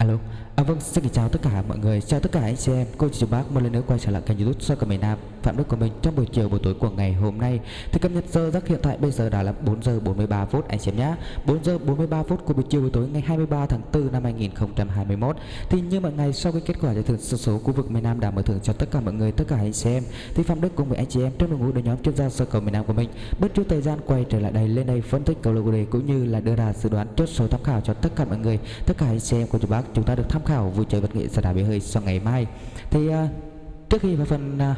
Alo, à vâng, xin kính chào tất cả mọi người, chào tất cả anh chị em, cô chị chú bác một lần nữa quay trở lại kênh youtube soi cả miền Nam. Phạm Đức của mình trong buổi chiều buổi tối của ngày hôm nay. Thì cập nhật giờ giấc hiện tại bây giờ đã là 4 giờ 43 phút anh chị em nhé 4 giờ 43 phút của buổi chiều buổi tối ngày 23 tháng 4 năm 2021 Thì như mọi ngày sau khi kết quả giải thưởng số số khu vực miền Nam đã mở thưởng cho tất cả mọi người, tất cả anh chị em Thì Phạm Đức cùng với anh chị em trong đội ngũ đội nhóm chuyên gia soi cầu miền Nam của mình Bất chút thời gian quay trở lại đây lên đây phân tích cầu lô đề cũng như là đưa ra dự đoán chốt số tham khảo cho tất cả mọi người, tất cả anh chị em của chú bác chúng ta được tham khảo vui chơi vật nghệ sẽ đá bể hơi sau ngày mai. Thì uh, trước khi vào phần uh,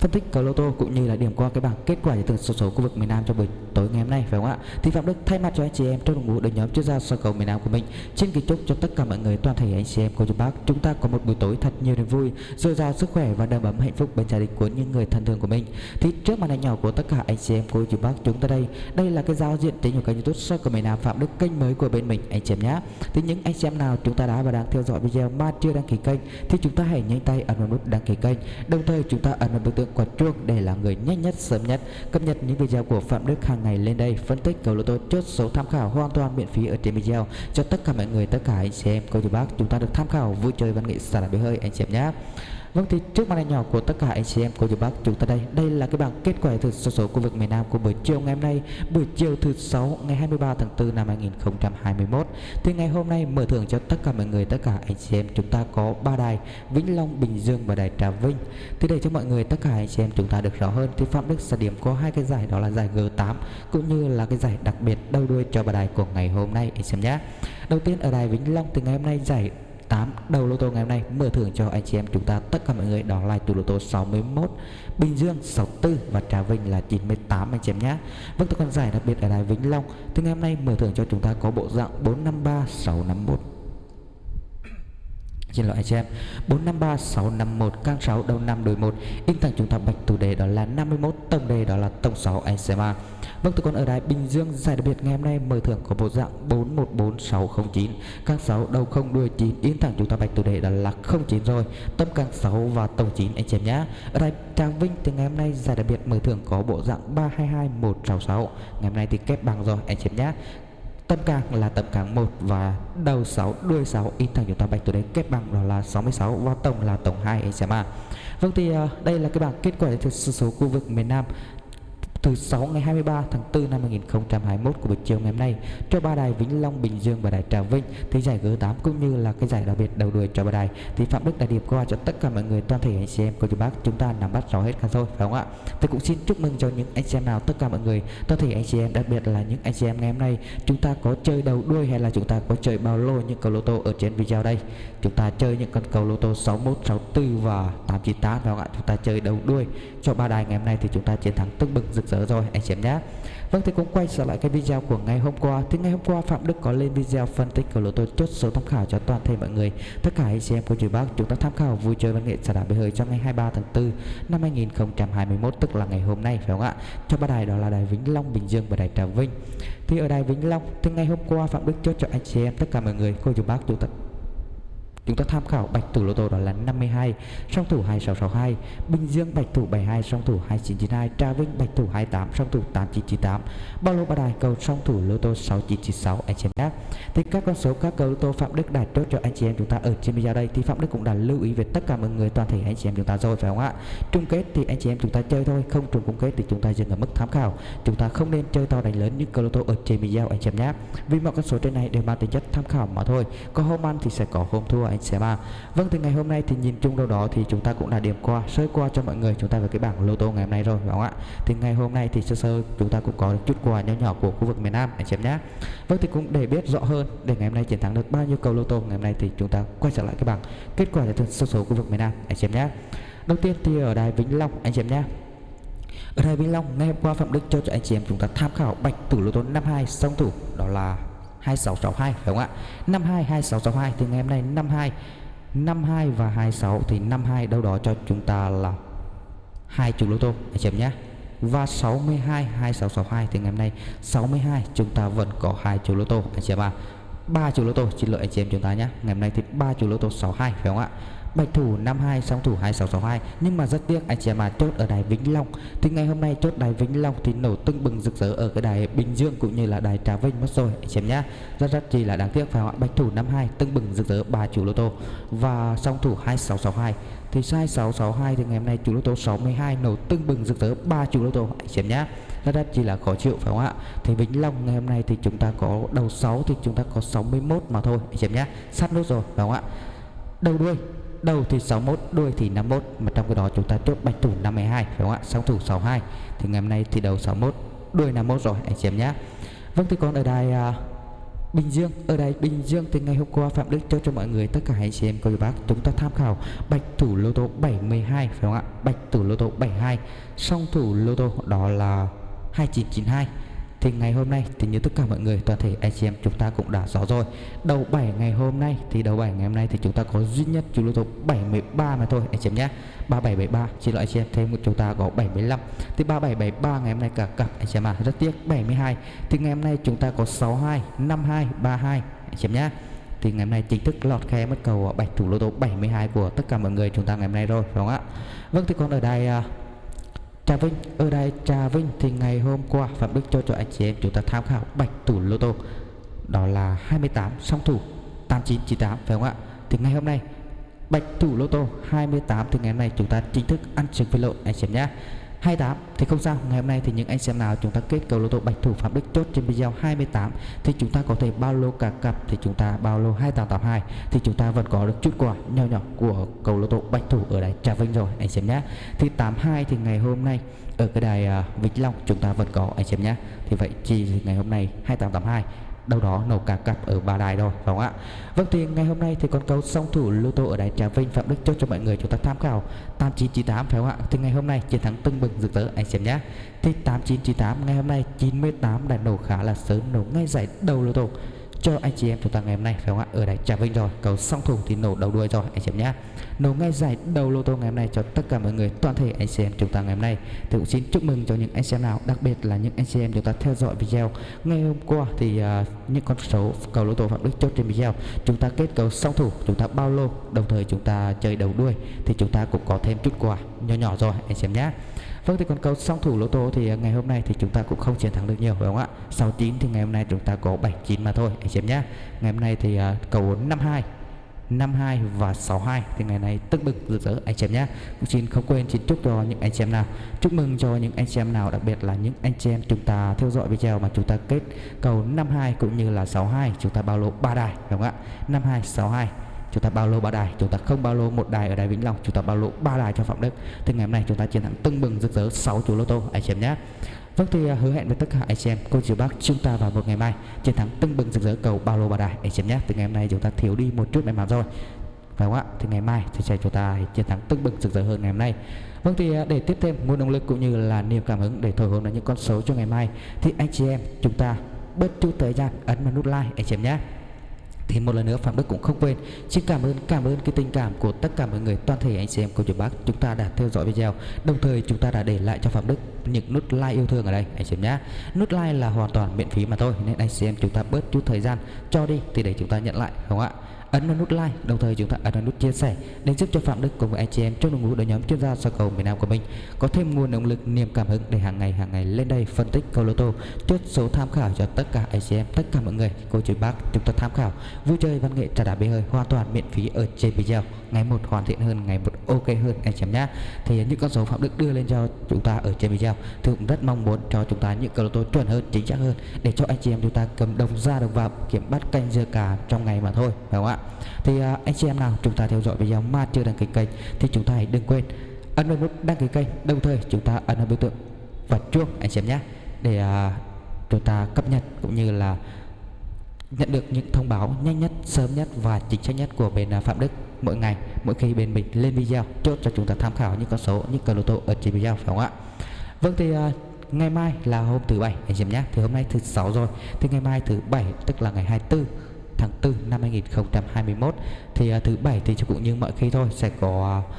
phân tích cờ lô tô cũng như là điểm qua cái bảng kết quả giải thưởng số số khu vực miền Nam trong buổi tối ngày hôm nay phải không ạ? Thì Phạm Đức thay mặt cho anh chị em trong đội ngũ đội nhóm chuyên gia soi cầu miền Nam của mình xin kính chúc cho tất cả mọi người toàn thể anh chị em cô chú bác chúng ta có một buổi tối thật nhiều niềm vui, dồi dào sức khỏe và đầm ấm hạnh phúc bên gia đình của những người thân thương của mình. Thì trước màn ảnh nhỏ của tất cả anh chị em cô chú bác chúng ta đây, đây là cái giao diện trên của kênh YouTube soi cầu miền Nam Phạm Đức kênh mới của bên mình anh chị em nhé. Thì những anh chị em nào chúng ta đã và đang theo dõi video mà chưa đăng ký kênh thì chúng ta hãy nhanh tay ấn vào nút đăng ký kênh, đồng thời chúng ta ấn vào biểu tượng quả chuông để là người nhanh nhất, sớm nhất. Cập nhật những video của Phạm Đức hàng ngày lên đây, phân tích cầu lô tô chốt số tham khảo hoàn toàn miễn phí ở trên video. Cho tất cả mọi người, tất cả anh chị em, cô chú bác, chúng ta được tham khảo vui chơi văn nghệ xả bể hơi, anh chị em nhé Vâng thì trước màn ảnh nhỏ của tất cả anh chị em cô chú bác chúng ta đây. Đây là cái bảng kết quả thực số số khu vực miền Nam của buổi chiều ngày hôm nay. Buổi chiều thứ sáu ngày 23 tháng 4 năm 2021 Thì ngày hôm nay mở thưởng cho tất cả mọi người tất cả anh chị em chúng ta có ba đài Vĩnh Long, Bình Dương và đài Trà Vinh. Thì để cho mọi người tất cả anh chị em chúng ta được rõ hơn Thì Phạm Đức sẽ điểm có hai cái giải đó là giải G8 Cũng như là cái giải đặc biệt đầu đuôi cho ba đài của ngày hôm nay. Anh chị em nhé. Đầu tiên ở đài Vĩnh Long thì ngày hôm nay giải 8 đầu lô tô ngày hôm nay mở thưởng cho anh chị em chúng ta, tất cả mọi người đó là tủ lô tô 61 Bình Dương 64 và Trà Vinh là 98 anh chị em nhé. Vâng tôi còn giải đặc biệt ở đài Vĩnh Long. Thì ngày hôm nay mở thưởng cho chúng ta có bộ dạng 453 651 Xin lỗi anh chị em. 453 651 can 6 đầu 5 đuổi 1 In thành chúng ta bạch tủ đề đó là 51 Tổng đề đó là tổng 6 anh xem à. Vâng tôi còn ở đài Bình Dương, giải đặc biệt ngày hôm nay mở thưởng có bộ dạng 414609 can 6 đầu 0 đuôi 9 In thẳng chúng ta bạch tủ đề đó là 09 rồi. Tâm can 6 và tổng 9 anh chị em nhé. Ở đài Tràng Vinh thì ngày hôm nay, giải đặc biệt mở thưởng có bộ dạng 322166 Ngày hôm nay thì kép bằng rồi, anh chị em nhé. Tâm càng là tâm càng 1 và đầu 6 đuôi 6 in thành chúng ta bạch từ đây kết bằng đó là 66 và tổng là tổng 2 anh xem à. Vâng thì ờ, đây là cái bảng kết quả thực sự số khu vực miền Nam từ 6 ngày 23 tháng 4 năm 2021 của buổi chiều ngày hôm nay cho ba đài Vĩnh Long, Bình Dương và đài Trà Vinh thì giải G8 cũng như là cái giải đặc biệt đầu đuôi cho ba đài thì Phạm Đức đã điểm qua cho tất cả mọi người toàn thể anh chị em của chú bác chúng ta nắm bắt rõ hết cả thôi, phải không ạ? Tôi cũng xin chúc mừng cho những anh chị em nào tất cả mọi người toàn thể anh chị em đặc biệt là những anh chị em ngày hôm nay chúng ta có chơi đầu đuôi hay là chúng ta có chơi bao lô những cầu lô tô ở trên video đây chúng ta chơi những con cầu lô tô 61, 64 và 898 phải không ạ? Chúng ta chơi đầu đuôi cho ba đài ngày hôm nay thì chúng ta chiến thắng tức bừng rực rỡ rồi anh chị em nhé Vâng thì cũng quay trở lại cái video của ngày hôm qua. Thì ngày hôm qua Phạm Đức có lên video phân tích của lô tô chốt số tham khảo cho toàn thể mọi người. Tất cả anh chị em cô chú bác chúng ta tham khảo vui chơi văn nghệ xả đá bể hơi trong ngày 23 tháng 4 năm 2021 tức là ngày hôm nay phải không ạ? Cho ba đài đó là đài Vĩnh Long, Bình Dương và đài Trà Vinh. Thì ở đài Vĩnh Long thì ngày hôm qua Phạm Đức chốt cho anh chị em tất cả mọi người cô chú bác chúng ta Chúng ta tham khảo bạch thủ lô tô đó là 52, song thủ 2662, Bình Dương bạch thủ 72, song thủ 2992, Trà Vinh bạch thủ 28, song thủ 8998, bao lô ba đài cầu song thủ lô tô 6996 anh chị em nhé. Thì các con số các cầu lô tô Phạm Đức đã chốt cho anh chị em chúng ta ở trên video đây thì Phạm Đức cũng đã lưu ý về tất cả mọi người toàn thể anh chị em chúng ta rồi phải không ạ? Chung kết thì anh chị em chúng ta chơi thôi, không trùng chung kết thì chúng ta dừng ở mức tham khảo. Chúng ta không nên chơi to đánh lớn như cầu lô tô ở trên video anh chị em nhé. Vì mọi con số trên này đều mang tính chất tham khảo mà thôi. Có hôm ăn thì sẽ có hôm thua anh sẽ mang vâng thì ngày hôm nay thì nhìn chung đâu đó thì chúng ta cũng đã điểm qua, sơ qua cho mọi người. Chúng ta về cái bảng lô tô ngày hôm nay rồi, phải không ạ? Thì ngày hôm nay thì sơ sơ chúng ta cũng có được chút quà nhỏ nhỏ của khu vực miền Nam, anh chị em nhé. Vâng thì cũng để biết rõ hơn để ngày hôm nay chiến thắng được bao nhiêu cầu lô tô, ngày hôm nay thì chúng ta quay trở lại cái bảng kết quả giải thưởng số số khu vực miền Nam, anh chị em nhé. Đầu tiên thì ở đài Vĩnh Long, anh chị em nhé. Ở đài Vĩnh Long, ngày hôm qua Phạm Đức cho cho anh chị em chúng ta tham khảo bạch tử lô tô 52 song thủ, đó là 2662 đúng không ạ? 52 2662 thì ngày hôm nay 52 52 và 26 thì 52 đâu đó cho chúng ta là hai chục lô tô. Anh chị em nhé. Và 62 2662 thì ngày hôm nay 62 chúng ta vẫn có hai chục lô tô, anh chị em ạ. À 3 chục lô tô, xin lỗi anh chị em chúng ta nhé. Ngày hôm nay thì 3 chục lô tô 62 phải không ạ? Bạch thủ 52 song thủ 2662 nhưng mà rất tiếc, anh chị em à chốt ở đài Vĩnh Long. Thì ngày hôm nay chốt đài Vĩnh Long thì nổ tưng bừng rực rỡ ở cái đài Bình Dương cũng như là đài Trà Vinh mất rồi, anh chị em nhá. Rất rất chỉ là đáng tiếc phải không ạ? Bạch thủ 52 tưng bừng rực rỡ ba chủ lô tô. Và song thủ 2662 thì sai 662 thì ngày hôm nay chủ lô tô 62 nổ tưng bừng rực rỡ, ba chủ lô tô, anh chị em nhá. Rất rất chỉ là khó chịu phải không ạ? Thì Vĩnh Long ngày hôm nay thì chúng ta có đầu 6 thì chúng ta có 61 mà thôi, anh chị em nhá. Sát nốt rồi, phải không ạ? Đầu đuôi đầu thì 61 đuôi thì 51 mà trong cái đó chúng ta chốt bạch thủ 52 đúng không ạ? Song thủ 62 thì ngày hôm nay thì đầu 61 đuôi 51 rồi anh chị em nhé. Vâng thì còn ở đài uh, Bình Dương. Ở đài Bình Dương thì ngày hôm qua Phạm Đức cho cho mọi người tất cả anh chị em cô bác chúng ta tham khảo bạch thủ lô tô 72 phải không ạ? Bạch thủ lô tô 72 song thủ lô tô đó là 2992 thì ngày hôm nay thì như tất cả mọi người, toàn thể anh chị em chúng ta cũng đã rõ rồi. Đầu 7 ngày hôm nay, thì đầu 7 ngày hôm nay thì chúng ta có duy nhất chú lô tô 73 mà thôi anh chị em nhé. 3773 chỉ loại anh chị em thêm chúng ta có 75 thì 3773 ngày hôm nay cả cặp anh chị em à rất tiếc 72 thì ngày hôm nay chúng ta có 62 52 32 anh chị em nhé. Thì ngày hôm nay chính thức lọt khe mất cầu à, bạch thủ lô tô 72 của tất cả mọi người chúng ta ngày hôm nay rồi đúng không ạ? Vâng thì còn ở đây Trà Vinh, ở đây Trà Vinh thì ngày hôm qua, Phạm Đức cho cho anh chị em chúng ta tham khảo bạch thủ lô tô. Đó là 28 song thủ 8998 phải không ạ? Thì ngày hôm nay, bạch thủ lô tô 28 thì ngày hôm nay chúng ta chính thức ăn trứng với lộn anh chị em nhé. 28 thì không sao ngày hôm nay thì những anh xem nào chúng ta kết cầu lô tô bạch thủ Phạm Đức chốt trên video 28 thì chúng ta có thể bao lô cả cặp thì chúng ta bao lô 2882 thì chúng ta vẫn có được chút quà nhỏ nhỏ của cầu lô tô bạch thủ ở đài Trà Vinh rồi anh xem nhé. Thì 82 thì ngày hôm nay ở cái đài uh, Vĩnh Long chúng ta vẫn có anh xem nhé. Thì vậy chỉ ngày hôm nay 2882 đâu đó nổ cả cặp ở ba đài rồi, phải không ạ? Vâng thì ngày hôm nay thì con cầu song thủ lô tô ở đài trà vinh phạm đức cho cho mọi người chúng ta tham khảo 8998 phải không ạ? Thì ngày hôm nay chiến thắng tưng bừng rực rỡ, anh xem nhé. Thì 8998 ngày hôm nay 98 đã nổ khá là sớm, nổ ngay giải đầu lô tô cho anh chị em chúng ta ngày hôm nay phải không ạ? Ở đây trà vinh rồi cầu song thủ thì nổ đầu đuôi rồi anh chị em nhé. Nổ ngay giải đầu lô tô ngày hôm nay cho tất cả mọi người toàn thể anh chị em chúng ta ngày hôm nay. Thì cũng xin chúc mừng cho những anh chị em nào đặc biệt là những anh chị em chúng ta theo dõi video. Ngày hôm qua thì uh, những con số cầu lô tô phạm đức chốt trên video. Chúng ta kết cầu song thủ chúng ta bao lô đồng thời chúng ta chơi đầu đuôi. Thì chúng ta cũng có thêm chút quà nhỏ nhỏ rồi anh chị em nhé. Vâng thì còn cầu song thủ lô tô thì à, ngày hôm nay thì chúng ta cũng không chiến thắng được nhiều phải không ạ? 69 thì ngày hôm nay chúng ta có 79 mà thôi anh chị em nhé Ngày hôm nay thì uh, cầu 52 52 và 62 thì ngày này tức bực rực rỡ anh chị em nhé cũng xin không quên xin chúc cho những anh chị em nào. Chúc mừng cho những anh chị em nào đặc biệt là những anh chị em chúng ta theo dõi video mà chúng ta kết cầu 52 cũng như là 62 chúng ta bao lô ba đài đúng không ạ? 52 62 chúng ta bao lô ba đài, chúng ta không bao lô một đài ở đài Vĩnh Long, chúng ta bao lô ba đài cho Phạm Đức. Thì ngày hôm nay chúng ta chiến thắng tưng bừng rực rỡ 6 chủ lô tô, anh chị em nhé. Vâng thì à, hứa hẹn với tất cả anh chị em, cô chú bác chúng ta vào một ngày mai chiến thắng tưng bừng rực rỡ cầu bao lô ba đài, anh chị em nhé. Từ ngày hôm nay chúng ta thiếu đi một chút may mắn rồi. Phải không ạ? Thì ngày mai thì sẽ chúng ta chiến thắng tưng bừng rực rỡ hơn ngày hôm nay. Vâng thì à, để tiếp thêm nguồn động lực cũng như là niềm cảm hứng để thổi hồn là những con số cho ngày mai, thì anh chị em chúng ta bớt chút thời gian ấn vào nút like, anh chị em nhé thì một lần nữa Phạm Đức cũng không quên. Xin cảm ơn cảm ơn cái tình cảm của tất cả mọi người, toàn thể anh chị em cô chú bác. Chúng ta đã theo dõi video. Đồng thời chúng ta đã để lại cho Phạm Đức những nút like yêu thương ở đây, anh chị em nhé. Nút like là hoàn toàn miễn phí mà thôi, nên anh chị em chúng ta bớt chút thời gian cho đi thì để chúng ta nhận lại không ạ? Ấn vào nút like đồng thời chúng ta ấn vào nút chia sẻ, để giúp cho phạm đức cùng với anh chị em trong đội ngũ đội nhóm chuyên gia soi cầu miền nam của mình có thêm nguồn động lực, niềm cảm hứng để hàng ngày hàng ngày lên đây phân tích cầu lô tô, chốt số tham khảo cho tất cả anh chị em, tất cả mọi người. Cô chú bác chúng ta tham khảo. Vui chơi, văn nghệ, trà đá bê hơi hoàn toàn, miễn phí ở trên video. Ngày một hoàn thiện hơn, ngày một ok hơn, anh chị em nhé thì những con số phạm đức đưa lên cho chúng ta ở trên video. Thì cũng rất mong muốn cho chúng ta những cầu lô tô chuẩn hơn, chính xác hơn, để cho anh chị em chúng ta cầm đồng ra, đồng vào, kiểm bắt canh dưa cả trong ngày mà thôi, phải không ạ? Thì uh, anh chị em nào chúng ta theo dõi video mà chưa đăng ký kênh thì chúng ta hãy đừng quên ấn vào nút đăng ký kênh đồng thời chúng ta ấn vào biểu tượng và chuông anh chị em nhé để uh, chúng ta cập nhật cũng như là nhận được những thông báo nhanh nhất sớm nhất và chính xác nhất của bên uh, Phạm Đức mỗi ngày mỗi khi bên mình lên video chốt cho chúng ta tham khảo những con số những cờ lô tô ở trên video phải không ạ? Vâng thì uh, ngày mai là hôm thứ bảy anh chị em nhé thì hôm nay thứ sáu rồi. Thì ngày mai thứ bảy tức là ngày 24 tháng 4 năm 2021 thì uh, thứ bảy thì cũng như mọi khi thôi sẽ có uh,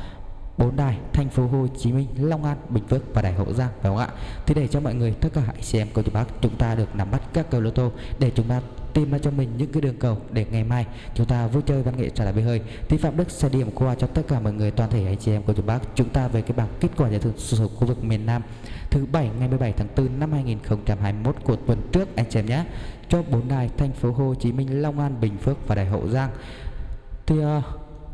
bốn đài thành phố Hồ Chí Minh, Long An, Bình Phước và đài Hậu Giang phải không ạ? Thì để cho mọi người tất cả hãy xem câu chuyện bác chúng ta được nắm bắt các cầu lô tô để chúng ta tìm ra cho mình những cái đường cầu để ngày mai chúng ta vui chơi văn nghệ trở lại bể hơi. Thì phạm đức sẽ điểm qua cho tất cả mọi người toàn thể anh chị em của chúng bác. Chúng ta về cái bảng kết quả giải thưởng số khu vực miền Nam. Thứ bảy ngày 17 tháng 4 năm 2021 của tuần trước anh chị em nhé. Cho bốn đài thành phố Hồ Chí Minh Long An Bình Phước và đài Hậu Giang. Thì uh,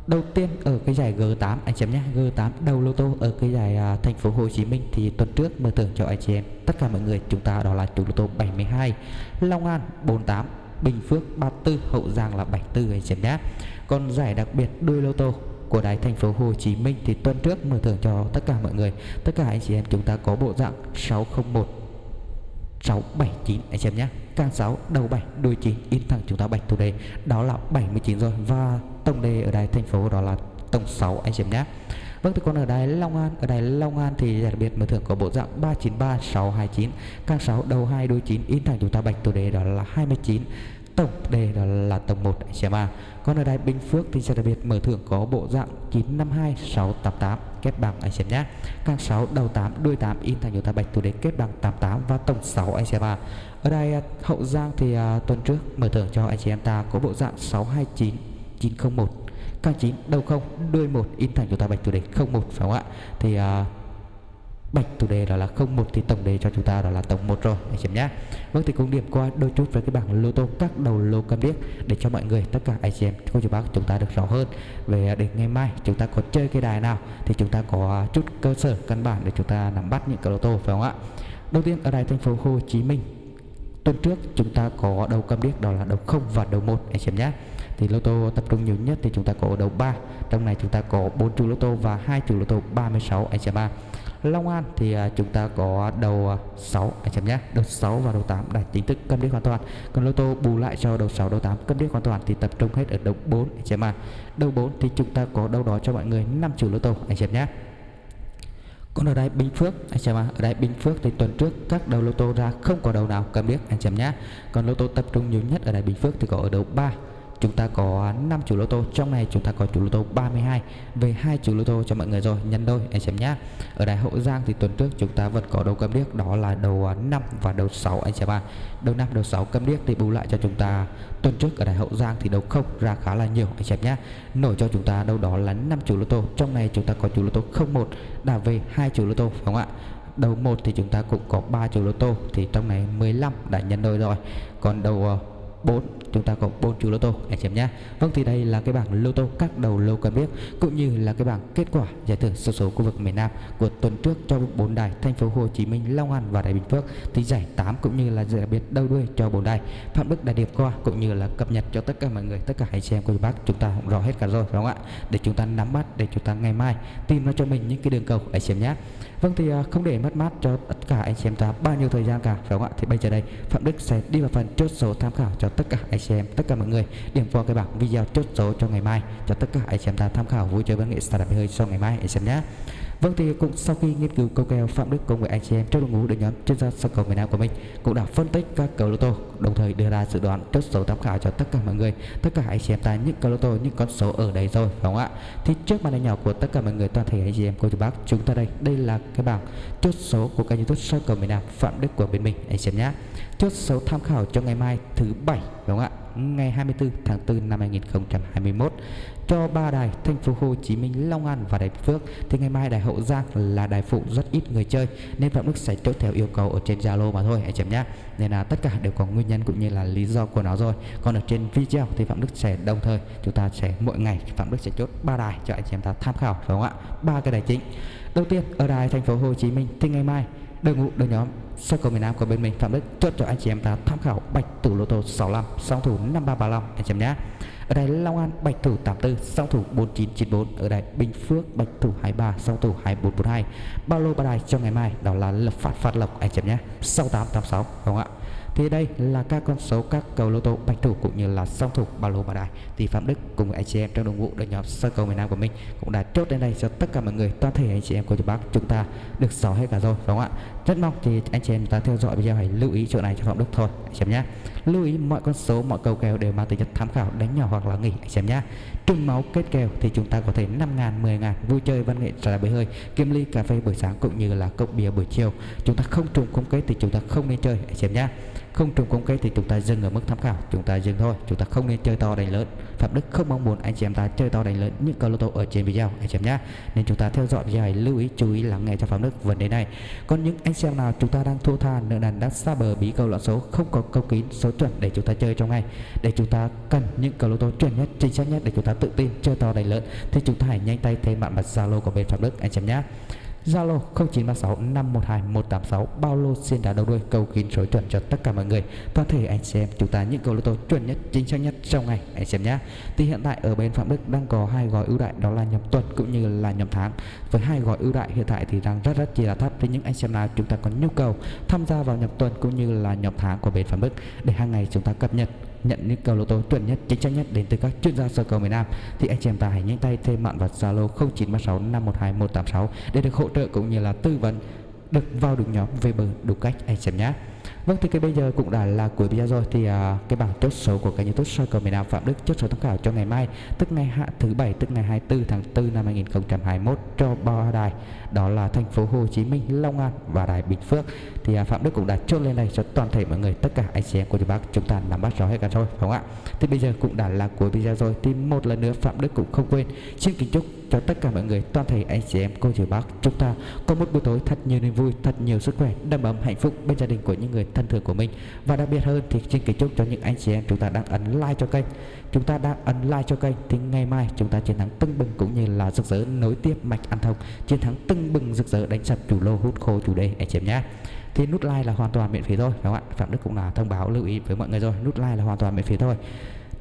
đầu tiên ở cái giải G8 anh chị em nhé. G8 đầu lô tô ở cái giải uh, thành phố Hồ Chí Minh thì tuần trước mở thưởng cho anh chị em. Tất cả mọi người chúng ta đó là chủ lô tô 72 Long An 48 Bình Phước 34 Hậu Giang là 74 anh chị em nhé còn giải đặc biệt đôi lô tô của đài thành phố Hồ Chí Minh thì tuần trước mở thưởng cho tất cả mọi người. Tất cả anh chị em chúng ta có bộ dạng 601 679 anh chị em nhé. Càng 6 đầu 7 đuôi 9 in thẳng chúng ta bạch thủ đề. Đó là 79 rồi và tổng đề ở đài thành phố đó là tổng 6 anh chị em nhé. Vâng thì còn ở đài Long An ở đài Long An thì đặc biệt mở thưởng có bộ dạng 393 629 càng 6 đầu 2 đôi 9 in thẳng chúng ta bạch tổ đề đó là 29 tổng đề đó là tổng 1 anh chị em à còn ở đài Bình Phước thì sẽ đặc biệt mở thưởng có bộ dạng 952688 kép bằng anh xem nhé. Càng 6 đầu 8 đuôi 8 in thành chúng ta bạch thủ đề kép bằng 88 và tổng 6 anh xem à ở đài à, Hậu Giang thì uh, tuần trước mở thưởng cho anh chị em ta có bộ dạng 629901 901 chín 9 đầu không? Đuôi một in thành chúng ta bạch thủ đề 01 phải không ạ. Thì uh, bạch chủ đề đó là 01 thì tổng đề cho chúng ta đó là tổng 1 rồi. Anh chị em nhé Vâng thì cũng điểm qua đôi chút với cái bảng lô tô các đầu lô cam điếc để cho mọi người tất cả anh chị em cô chú bác chúng ta được rõ hơn. Về à, để ngày mai chúng ta có chơi cái đài nào thì chúng ta có à, chút cơ sở căn bản để chúng ta nắm bắt những cái lô tô phải không ạ? Đầu tiên ở đài thành phố Hồ Chí Minh tuần trước chúng ta có đầu cam điếc đó là đầu 0 và đầu 1 anh chị em nhé thì lô tô tập trung nhiều nhất thì chúng ta có đầu 3 trong này chúng ta có 4 chủ lô tô và hai chủ lô tô 36 anh chị em Long An thì à, chúng ta có đầu à, 6 anh em nhé. Đầu 6 và đầu 8 đã chính thức cân điếc hoàn toàn. Còn lô tô bù lại cho đầu 6 đầu 8 cân điếc hoàn toàn thì tập trung hết ở đầu 4 anh em à đầu 4 thì chúng ta có đâu đó cho mọi người 5 chủ lô tô anh em nhé. Còn ở đây Bình Phước anh em à, ở đây Bình Phước thì tuần trước các đầu lô tô ra không có đầu nào cầm biết anh em nhé. Còn lô tô tập trung nhiều nhất ở đây Bình Phước thì có ở đầu 3 chúng ta có 5 chủ lô tô, trong này chúng ta có chủ lô tô 32 về hai chủ lô tô cho mọi người rồi nhân đôi, anh xem nhá. Ở đài hậu giang thì tuần trước chúng ta vẫn có đầu cầm điếc, đó là đầu à, 5 và đầu 6 anh xem à đầu 5 đầu 6 cầm điếc thì bù lại cho chúng ta tuần trước ở đài hậu giang thì đầu không, ra khá là nhiều, anh xem nhá. Nổi cho chúng ta đâu đó là 5 chủ lô tô, trong này chúng ta có chủ lô tô 01 đã về hai chủ lô tô, phải không ạ? Đầu 1 thì chúng ta cũng có 3 chủ lô tô, thì trong này 15 đã nhân đôi rồi. Còn đầu à, 4 chúng ta có 4 chú lô tô anh chị em nhé. Vâng thì đây là cái bảng lô tô các đầu lô cần biết cũng như là cái bảng kết quả giải thưởng số số khu vực miền Nam của tuần trước cho bốn đài thành phố Hồ Chí Minh, Long An và Đại Bình Phước. Thì giải 8 cũng như là giải đặc biệt đầu đuôi cho bốn đài. Phạm Đức đã điệp qua cũng như là cập nhật cho tất cả mọi người tất cả anh chị em cô bác chúng ta cũng rõ hết cả rồi phải không ạ? Để chúng ta nắm bắt để chúng ta ngày mai tìm ra cho mình những cái đường cầu anh chị em nhé. Vâng thì à, không để mất mát cho tất cả anh chị em ta bao nhiêu thời gian cả phải không ạ? Thì bây giờ đây Phạm Đức sẽ đi vào phần chốt số tham khảo cho tất cả anh chị em tất cả mọi người điểm vào cái bảng video chốt số cho ngày mai. Cho tất cả anh chị em ta tham khảo, vui chơi văn nghệ startup hơi cho ngày mai anh chị em nhé Vâng thì cũng sau khi nghiên cứu câu kèo Phạm Đức cùng với anh chị em trong đội ngũ đội nhóm chuyên gia sân cầu miền Nam của mình, cũng đã phân tích các cầu lô tô, đồng thời đưa ra dự đoán chốt số tham khảo cho tất cả mọi người, tất cả anh chị em ta những cầu lô tô, những con số ở đây rồi, phải không ạ? Thì trước màn hình nhỏ của tất cả mọi người, toàn thể anh chị em cô chú bác chúng ta đây đây là cái bảng chốt số của kênh youtube sân cầu miền Nam Phạm Đức của bên mình, anh chị em nhé. Chốt số tham khảo cho ngày mai thứ bảy đúng không ạ? Ngày 24 tháng 4 năm 2021 cho ba đài thành phố Hồ Chí Minh, Long An và Đài Phước thì ngày mai đài Hậu Giang là đài phụ rất ít người chơi nên Phạm Đức sẽ chốt theo yêu cầu ở trên Zalo mà thôi anh chị em nhé. Nên là tất cả đều có nguyên nhân cũng như là lý do của nó rồi. Còn ở trên video thì Phạm Đức sẽ đồng thời chúng ta sẽ mỗi ngày Phạm Đức sẽ chốt ba đài cho anh chị em ta tham khảo phải không ạ? Ba cái đài chính. Đầu tiên ở đài thành phố Hồ Chí Minh thì ngày mai đội ngũ, đội nhóm sơ cầu miền Nam của bên mình, Phạm Đức, chốt cho anh chị em ta tham khảo bạch thủ lô tô 65 song thủ 5335 anh chị em nhé. Ở đây Long An bạch thủ 84 song thủ 4994 ở đây Bình Phước bạch thủ 23 song thủ 2442 bao lô ba đài cho ngày mai, đó là lập phát phát lộc, anh chị em nhé. 6886 không ạ? Thì đây là các con số các cầu lô tô bạch thủ cũng như là song thủ ba lô ba đài. Thì phạm đức cùng anh chị em trong đồng vụ đội nhóm sơ cầu miền nam của mình cũng đã chốt đến đây cho tất cả mọi người, toàn thể anh chị em của chú bác chúng ta được rõ hết cả rồi, đúng không ạ? Rất mong thì anh chị em ta theo dõi video hãy lưu ý chỗ này cho phạm đức thôi, anh chị em nhé. Lưu ý mọi con số, mọi cầu kèo đều mang tính chất tham khảo, đánh nhỏ hoặc là nghỉ, anh xem nhé. Trùng máu kết kèo thì chúng ta có thể 5 ngàn 10 ngàn, vui chơi văn nghệ trà bể hơi kim ly cà phê buổi sáng cũng như là cốc bia buổi chiều. Chúng ta không trùng không kết thì chúng ta không nên chơi, anh xem nhé không trùng công kết thì chúng ta dừng ở mức tham khảo. Chúng ta dừng thôi. Chúng ta không nên chơi to đánh lớn. Phạm đức không mong muốn anh chị em ta chơi to đánh lớn những câu lô tô ở trên video. Anh chị em nhé nên chúng ta theo dõi video này, lưu ý, chú ý lắng nghe cho phạm đức vấn đề này. Còn những anh xem nào chúng ta đang thua tha, nợ nần, đã xa bờ bí câu loạn số, không có câu kín, số chuẩn để chúng ta chơi trong ngày. Để chúng ta cần những câu lô tô chuẩn nhất, chính xác nhất để chúng ta tự tin chơi to đánh lớn, thì chúng ta hãy nhanh tay thêm bạn mặt zalo của bên phạm đức, anh chị em nhé Zalo 0936 512 186 bao lô xin đá đầu đuôi cầu kín số chuẩn cho tất cả mọi người. Toàn thể anh xem chúng ta những câu lô tô chuẩn nhất, chính xác nhất trong ngày, anh xem nhé. Thì hiện tại ở bên Phạm Đức đang có hai gói ưu đại đó là nhầm tuần cũng như là nhầm tháng. Với hai gói ưu đại hiện tại thì đang rất rất chi là thấp. Thế những anh xem nào, chúng ta có nhu cầu tham gia vào nhập tuần cũng như là nhập tháng của bên Phạm Đức, để hàng ngày chúng ta cập nhật nhận những cầu lô tô chuẩn nhất, chính xác nhất đến từ các chuyên gia sơ cầu miền Nam. Thì anh chị em ta hãy nhanh tay thêm mạng vào Zalo 0936 512 186 để được hỗ trợ cũng như là tư vấn, được vào được nhóm về bờ đúng cách, anh chị em nhé. Vâng thì cái bây giờ cũng đã là cuối video rồi. Thì à, cái bảng chốt số của kênh YouTube soi cầu miền Nam Phạm Đức chốt số tham khảo cho ngày mai tức ngày hạ thứ bảy tức ngày 24 tháng 4 năm 2021 cho ba đài. Đó là thành phố Hồ Chí Minh, Long An và đài Bình Phước. Thì à, Phạm Đức cũng đã chốt lên đây cho toàn thể mọi người tất cả anh chị em của bác chúng ta nắm bắt rõ hết cả rồi phải không ạ? Thì bây giờ cũng đã là cuối video rồi thì một lần nữa Phạm Đức cũng không quên xin kính chúc cho tất cả mọi người, toàn thể anh chị em, cô chú bác. Chúng ta có một buổi tối thật nhiều niềm vui, thật nhiều sức khỏe, đầm ấm hạnh phúc bên gia đình của những người thân thương của mình. Và đặc biệt hơn thì xin kính chúc cho những anh chị em chúng ta đang ấn like cho kênh. Chúng ta đang ấn like cho kênh thì ngày mai chúng ta chiến thắng tưng bừng cũng như là rực rỡ nối tiếp mạch ăn thông. Chiến thắng tưng bừng rực rỡ đánh sập chủ lô hút khô chủ đề, anh chị em nhé. Thì nút like là hoàn toàn miễn phí thôi, phải không ạ? Phạm đức cũng là thông báo lưu ý với mọi người rồi, nút like là hoàn toàn miễn phí thôi.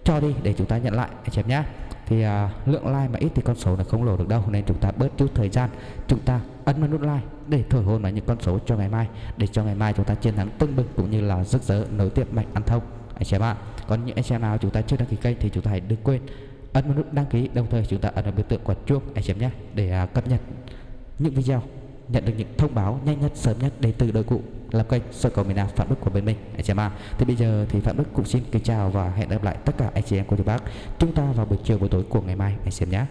Cho đi để chúng ta nhận lại, anh chị em nhé thì à, lượng like mà ít thì con số là không lổ được đâu nên chúng ta bớt chút thời gian chúng ta ấn vào nút like để thổi hồn vào những con số cho ngày mai để cho ngày mai chúng ta chiến thắng tưng bừng cũng như là rực rỡ nối tiếp mạch ăn thông. Anh chị em ạ còn những anh em nào chúng ta chưa đăng ký kênh thì chúng ta hãy đừng quên ấn vào nút đăng ký đồng thời chúng ta ấn vào biểu tượng quả chuông anh chị em nhé để à, cập nhật những video nhận được những thông báo nhanh nhất sớm nhất đến từ đội cụ làm kênh soi cầu miền Nam Phạm Đức của bên mình anh chị em ạ. Thì bây giờ thì Phạm Đức cũng xin kính chào và hẹn gặp lại tất cả anh chị em cô chú bác chúng ta vào buổi chiều buổi tối của ngày mai anh chị em nhé.